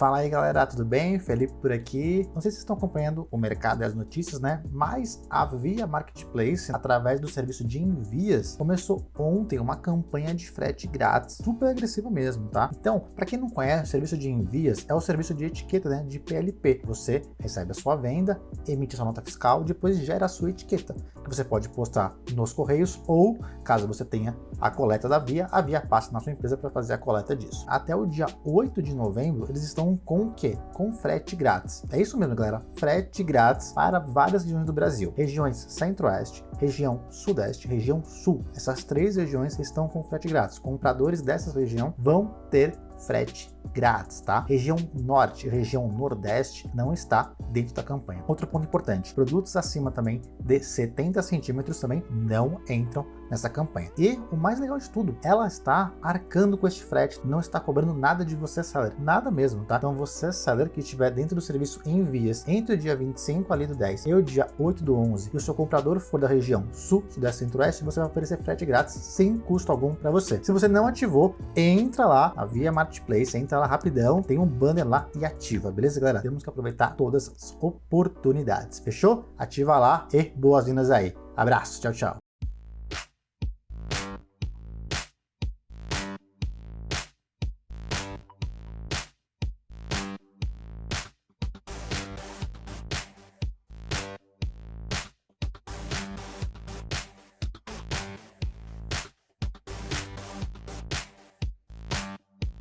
Fala aí galera, tudo bem? Felipe por aqui. Não sei se vocês estão acompanhando o mercado e as notícias, né? Mas a Via Marketplace, através do serviço de envias, começou ontem uma campanha de frete grátis, super agressiva mesmo, tá? Então, para quem não conhece, o serviço de envias é o serviço de etiqueta, né? De PLP. Você recebe a sua venda, emite a sua nota fiscal, depois gera a sua etiqueta, que você pode postar nos correios ou, caso você tenha a coleta da Via, a Via passa na sua empresa para fazer a coleta disso. Até o dia 8 de novembro, eles estão com o quê? Com frete grátis. É isso mesmo, galera. Frete grátis para várias regiões do Brasil. Regiões Centro-Oeste, região Sudeste, região Sul. Essas três regiões estão com frete grátis. Compradores dessas regiões vão ter frete grátis, tá? Região Norte, região Nordeste não está dentro da campanha. Outro ponto importante, produtos acima também de 70 centímetros também não entram nessa campanha. E o mais legal de tudo, ela está arcando com este frete, não está cobrando nada de você seller, nada mesmo, tá? Então você seller que estiver dentro do serviço envias entre o dia 25 ali do 10 e o dia 8 do 11 e o seu comprador for da região Sul, Sudeste Centro-Oeste, você vai oferecer frete grátis sem custo algum para você. Se você não ativou, entra lá, a Via Marketplace, entra lá rapidão, tem um banner lá e ativa, beleza galera? Temos que aproveitar todas as oportunidades, fechou? Ativa lá e boas-vindas aí. Abraço, tchau, tchau.